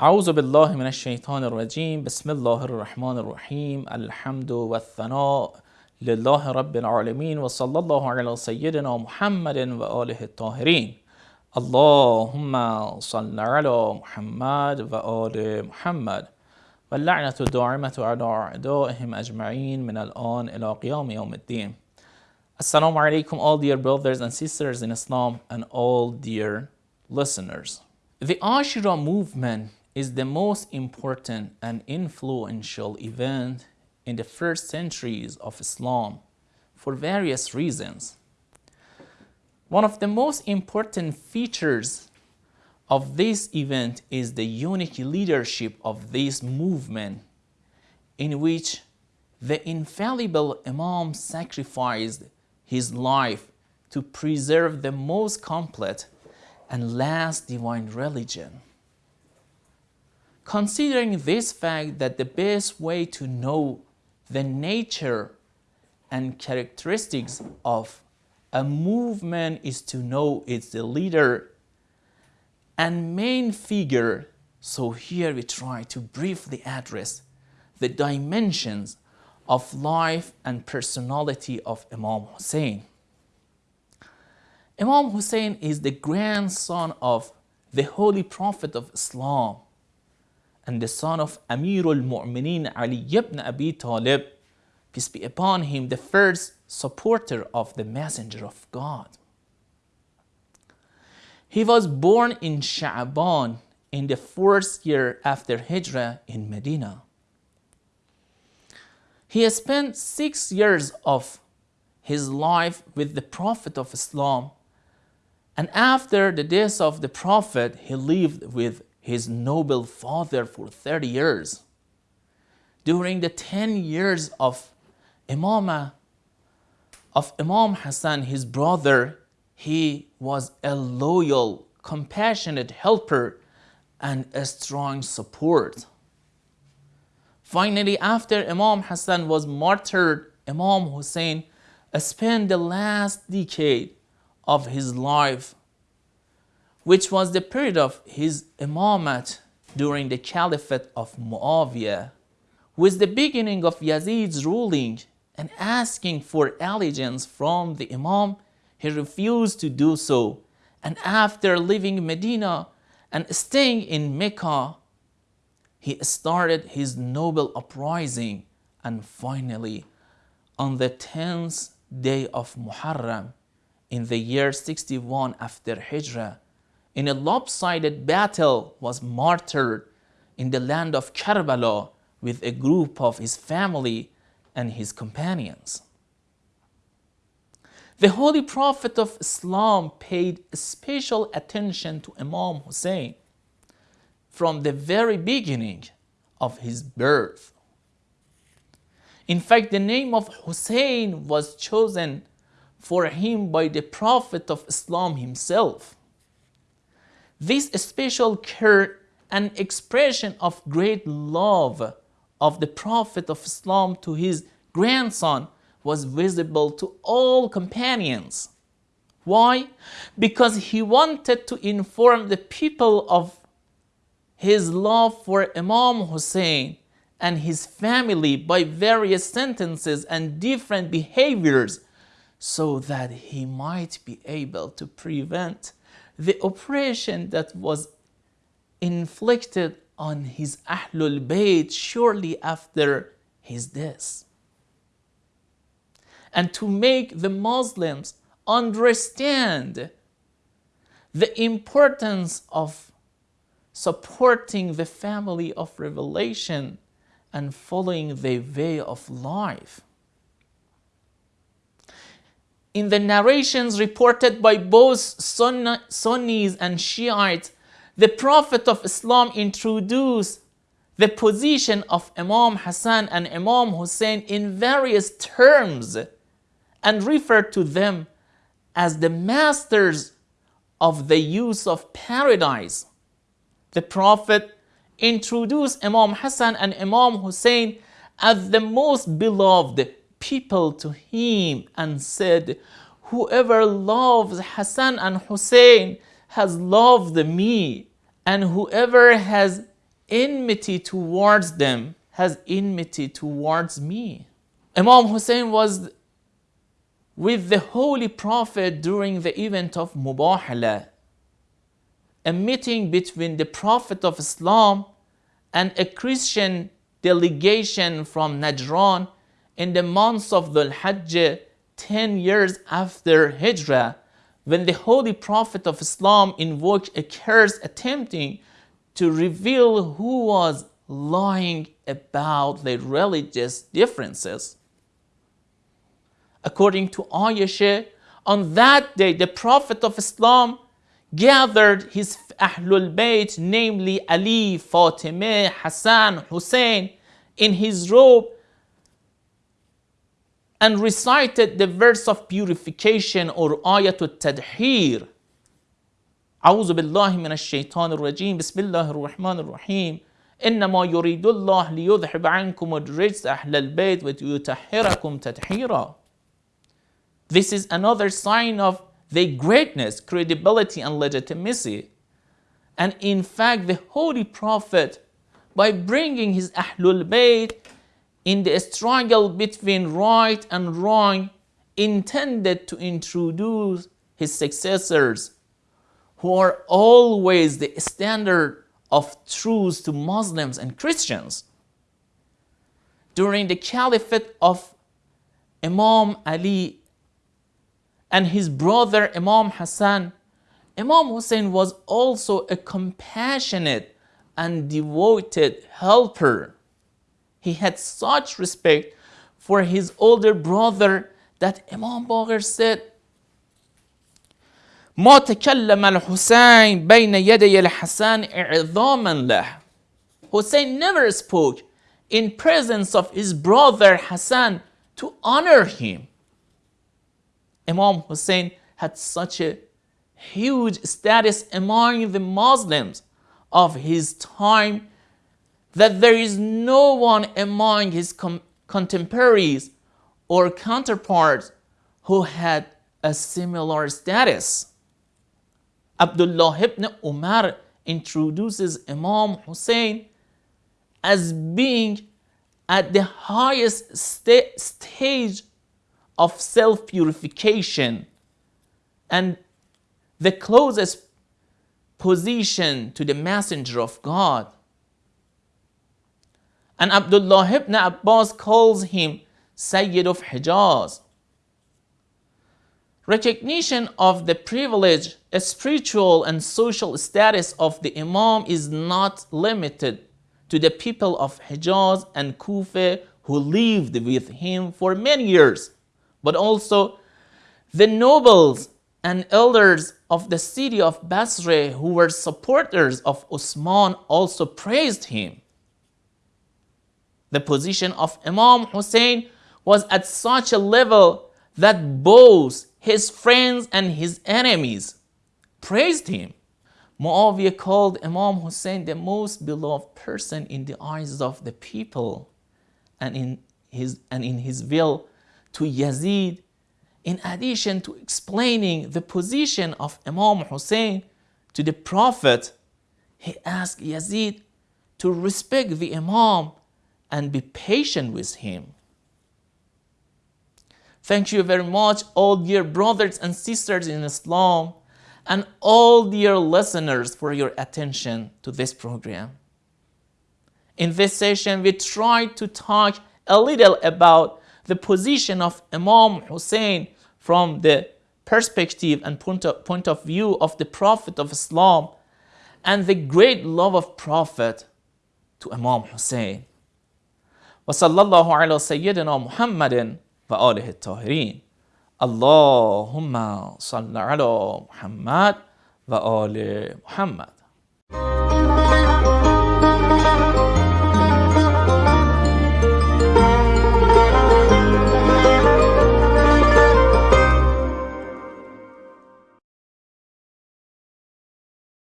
أعوذ بالله من الشيطان الرجيم بسم الله الرحمن الرحيم الحمد والثناء لله رب العالمين وصلى الله على سيدنا محمد وآله الطاهرين اللهم صل على محمد وآل محمد واللعنة الدائمة على أعدائهم أجمعين من الآن إلى قيام يوم الدين Assalamu alaikum all dear brothers and sisters in Islam and all dear listeners. The Ashura movement is the most important and influential event in the first centuries of Islam for various reasons. One of the most important features of this event is the unique leadership of this movement in which the infallible Imam sacrificed his life to preserve the most complete and last divine religion. Considering this fact that the best way to know the nature and characteristics of a movement is to know its leader and main figure. So here we try to briefly address the dimensions of life and personality of Imam Hussein. Imam Hussein is the grandson of the Holy Prophet of Islam and the son of Amirul Mu'mineen Ali ibn Abi Talib, peace be upon him, the first supporter of the Messenger of God. He was born in Sha'ban in the fourth year after Hijrah in Medina. He spent six years of his life with the Prophet of Islam and after the death of the Prophet, he lived with his noble father for 30 years. During the 10 years of Imam, of Imam Hassan, his brother, he was a loyal, compassionate helper and a strong support. Finally, after Imam Hassan was martyred, Imam Hussein spent the last decade of his life, which was the period of his imamate during the caliphate of Muawiyah, with the beginning of Yazid's ruling and asking for allegiance from the imam, he refused to do so. And after leaving Medina and staying in Mecca, he started his noble uprising and finally on the 10th day of Muharram in the year 61 after Hijrah, in a lopsided battle was martyred in the land of Karbala with a group of his family and his companions. The Holy Prophet of Islam paid special attention to Imam Hussein from the very beginning of his birth. In fact, the name of Hussein was chosen for him by the Prophet of Islam himself. This special care and expression of great love of the Prophet of Islam to his grandson was visible to all companions. Why? Because he wanted to inform the people of his love for Imam Hussein and his family by various sentences and different behaviors so that he might be able to prevent the oppression that was inflicted on his Ahlul Bayt shortly after his death. And to make the Muslims understand the importance of supporting the family of revelation and following the way of life in the narrations reported by both Sunnis and Shiites, the Prophet of Islam introduced the position of Imam Hassan and Imam Hussein in various terms and referred to them as the masters of the use of paradise. The Prophet introduced Imam Hassan and Imam Hussein as the most beloved people to him and said, Whoever loves Hassan and Hussein has loved me, and whoever has enmity towards them has enmity towards me. Imam Hussein was with the Holy Prophet during the event of Mubahala, a meeting between the Prophet of Islam and a Christian delegation from Najran in the months of Dhul Hajj 10 years after Hijrah when the Holy Prophet of Islam invoked a curse attempting to reveal who was lying about the religious differences. According to Ayesha, on that day the Prophet of Islam gathered his Ahlul Bayt, namely Ali, Fatimah, Hassan, Hussein, in his robe and recited the verse of purification or ayatul tadhir. أعوذ بالله من الشيطان الرجيم بسم الله الرحمن الرحيم إنما يريد الله ليذهب عنكم الرجس أهل البيت ويطهركم تطهيرا This is another sign of their greatness, credibility and legitimacy. And in fact, the Holy Prophet, by bringing his Ahlul Bayt in the struggle between right and wrong intended to introduce his successors who are always the standard of truth to Muslims and Christians. During the caliphate of Imam Ali and his brother Imam Hassan, Imam Hussein was also a compassionate and devoted helper he had such respect for his older brother that Imam Baqir said, ما تكلم الحسين بين يدي الحسن إعظاما له. Hussein never spoke in presence of his brother Hassan to honor him. Imam Hussein had such a huge status among the Muslims of his time that there is no one among his contemporaries or counterparts who had a similar status. Abdullah ibn Umar introduces Imam Hussein as being at the highest stage of self-purification and the closest position to the messenger of God. And Abdullah ibn Abbas calls him Sayyid of Hijaz. Recognition of the privilege, spiritual and social status of the Imam is not limited to the people of Hijaz and Kufa who lived with him for many years, but also the nobles and elders of the city of Basra who were supporters of Osman also praised him. The position of Imam Hussein was at such a level that both his friends and his enemies praised him. Muawiyah called Imam Hussein the most beloved person in the eyes of the people and in his, and in his will to Yazid in addition to explaining the position of Imam Hussein to the Prophet, he asked Yazid to respect the Imam and be patient with him. Thank you very much, all dear brothers and sisters in Islam, and all dear listeners for your attention to this program. In this session, we tried to talk a little about the position of Imam Hussein from the perspective and point of, point of view of the Prophet of Islam and the great love of Prophet to Imam Hussein. و صلی الله علی سیدنا محمد و آله الطاهرین اللهم صل علی محمد و آل محمد